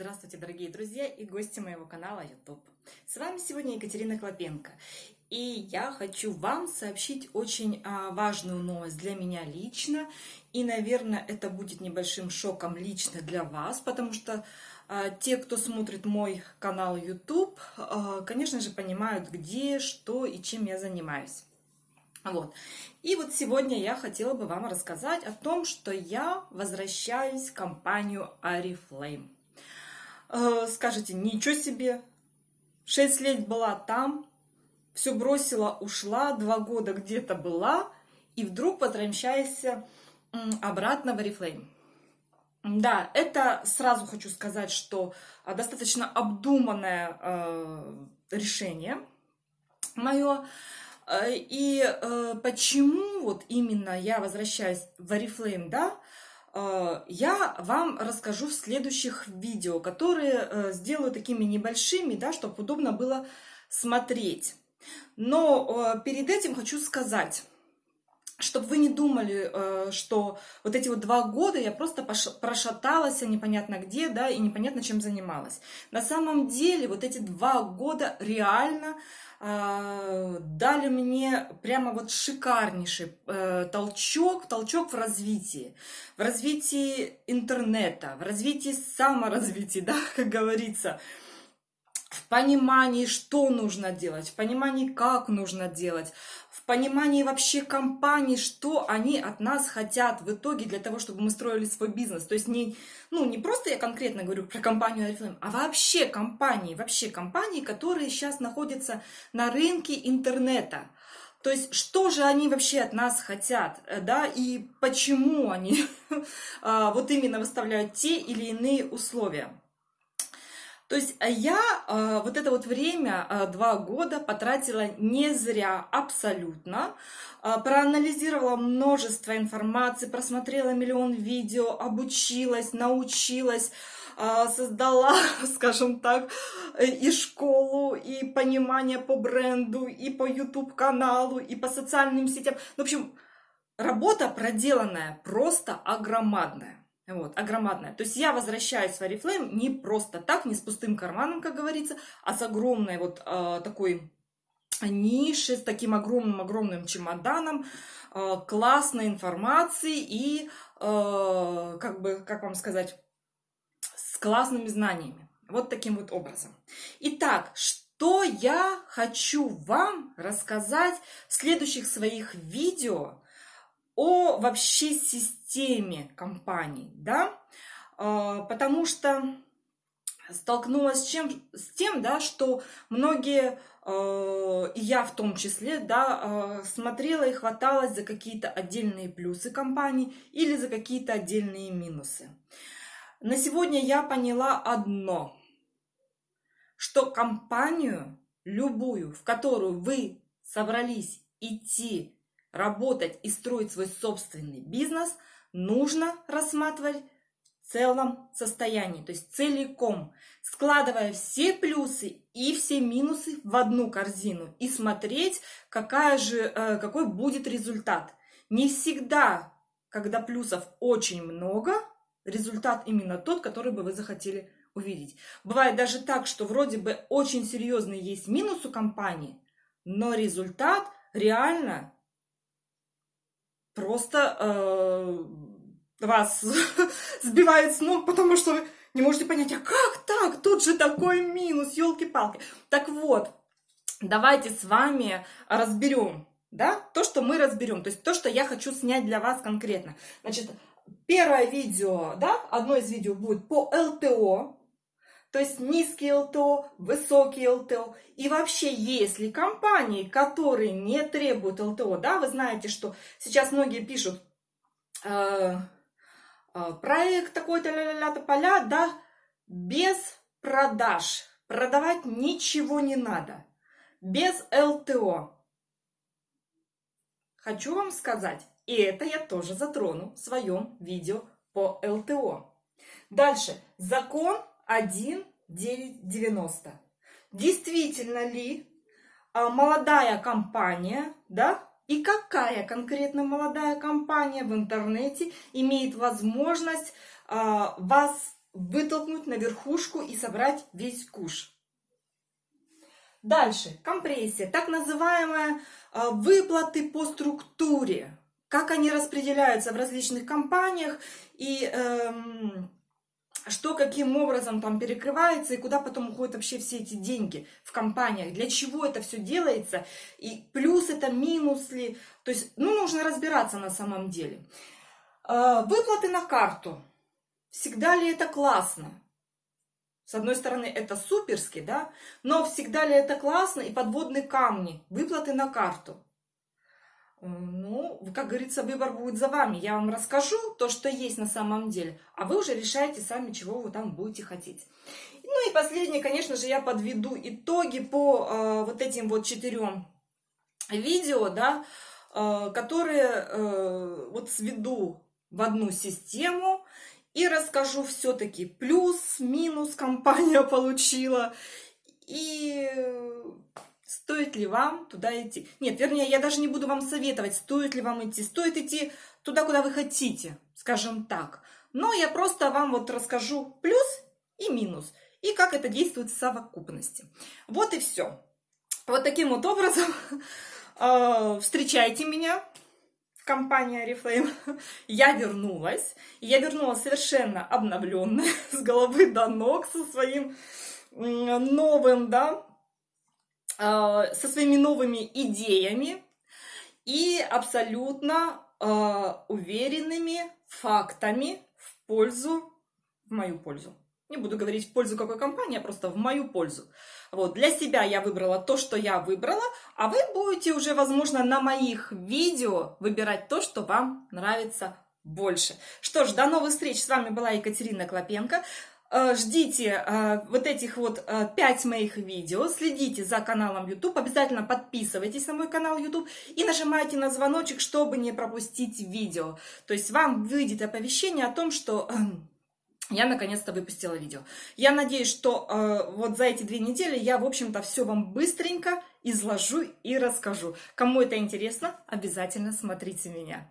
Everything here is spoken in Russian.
Здравствуйте, дорогие друзья и гости моего канала YouTube. С вами сегодня Екатерина Клопенко. И я хочу вам сообщить очень а, важную новость для меня лично. И, наверное, это будет небольшим шоком лично для вас, потому что а, те, кто смотрит мой канал YouTube, а, конечно же, понимают, где, что и чем я занимаюсь. Вот. И вот сегодня я хотела бы вам рассказать о том, что я возвращаюсь в компанию Ariflame. Э, скажете, ничего себе, 6 лет была там, все бросила, ушла, 2 года где-то была, и вдруг возвращаешься обратно в Oriflame. Да, это сразу хочу сказать, что а, достаточно обдуманное э, решение мое. Э, и э, почему вот именно я возвращаюсь в Oriflame, да, Э, я вам расскажу в следующих видео, которые э, сделаю такими небольшими, да, чтобы удобно было смотреть. Но э, перед этим хочу сказать, чтобы вы не думали, что вот эти вот два года я просто прошаталась непонятно где, да, и непонятно чем занималась. На самом деле вот эти два года реально а, дали мне прямо вот шикарнейший э, толчок, толчок в развитии, в развитии интернета, в развитии саморазвития, да, как говорится, в понимании, что нужно делать, в понимании, как нужно делать, в понимании вообще компаний, что они от нас хотят в итоге для того, чтобы мы строили свой бизнес. То есть не, ну, не просто я конкретно говорю про компанию Oriflame, а вообще компании, вообще компании, которые сейчас находятся на рынке интернета. То есть, что же они вообще от нас хотят, э, да, и почему они а, вот именно выставляют те или иные условия. То есть а я э, вот это вот время, э, два года, потратила не зря абсолютно. Проанализировала множество информации, просмотрела миллион видео, обучилась, научилась, создала, скажем так, и школу, и понимание по бренду, и по YouTube-каналу, и по социальным сетям. В общем, работа проделанная просто огромадная. Вот, огромадная. То есть я возвращаюсь в Oriflame не просто так, не с пустым карманом, как говорится, а с огромной вот э, такой нишей, с таким огромным-огромным чемоданом, э, классной информации и, э, как бы, как вам сказать, с классными знаниями. Вот таким вот образом. Итак, что я хочу вам рассказать в следующих своих видео о вообще системе компаний, да, а, потому что столкнулась с, чем, с тем, да, что многие, а, и я в том числе, да, а, смотрела и хваталась за какие-то отдельные плюсы компании или за какие-то отдельные минусы. На сегодня я поняла одно, что компанию любую, в которую вы собрались идти работать и строить свой собственный бизнес, нужно рассматривать в целом состоянии, то есть целиком, складывая все плюсы и все минусы в одну корзину и смотреть, какая же, э, какой будет результат. Не всегда, когда плюсов очень много, результат именно тот, который бы вы захотели увидеть. Бывает даже так, что вроде бы очень серьезный есть минус у компании, но результат реально просто э, вас сбивает с ног, потому что вы не можете понять, а как так? Тут же такой минус, елки-палки. Так вот, давайте с вами разберем, да, то, что мы разберем, то есть то, что я хочу снять для вас конкретно. Значит, первое видео, да, одно из видео будет по ЛТО, то есть низкий ЛТО, высокий ЛТО. И вообще, если компании, которые не требуют ЛТО, да, вы знаете, что сейчас многие пишут э, э, проект такой-то, ля-ля-ля, поля, да, без продаж. Продавать ничего не надо. Без ЛТО. Хочу вам сказать, и это я тоже затрону в своем видео по ЛТО. Дальше. Закон 1,990. Действительно ли а, молодая компания, да, и какая конкретно молодая компания в интернете имеет возможность а, вас вытолкнуть на верхушку и собрать весь куш. Дальше, компрессия, так называемая а, выплаты по структуре. Как они распределяются в различных компаниях и эм, что каким образом там перекрывается и куда потом уходят вообще все эти деньги в компаниях, для чего это все делается, и плюс это, минус ли, то есть, ну, нужно разбираться на самом деле. А, выплаты на карту. Всегда ли это классно? С одной стороны, это суперски, да, но всегда ли это классно и подводные камни, выплаты на карту. Ну, как говорится, выбор будет за вами. Я вам расскажу то, что есть на самом деле, а вы уже решаете сами, чего вы там будете хотеть. Ну и последнее, конечно же, я подведу итоги по э, вот этим вот четырем видео, да, э, которые э, вот сведу в одну систему и расскажу все-таки плюс, минус компания получила. И стоит ли вам туда идти. Нет, вернее, я даже не буду вам советовать, стоит ли вам идти. Стоит идти туда, куда вы хотите, скажем так. Но я просто вам вот расскажу плюс и минус. И как это действует в совокупности. Вот и все. Вот таким вот образом э, встречайте меня компания Oriflame, я вернулась. я вернулась совершенно обновленная, с головы до ног, со своим новым, да, со своими новыми идеями и абсолютно а, уверенными фактами в пользу, в мою пользу. Не буду говорить в пользу какой компании, а просто в мою пользу. Вот, для себя я выбрала то, что я выбрала, а вы будете уже, возможно, на моих видео выбирать то, что вам нравится больше. Что ж, до новых встреч. С вами была Екатерина Клопенко. Э, ждите э, вот этих вот э, 5 моих видео, следите за каналом YouTube, обязательно подписывайтесь на мой канал YouTube и нажимайте на звоночек, чтобы не пропустить видео. То есть вам выйдет оповещение о том, что я наконец-то выпустила видео. Я надеюсь, что э, вот за эти две недели я, в общем-то, все вам быстренько изложу и расскажу. Кому это интересно, обязательно смотрите меня.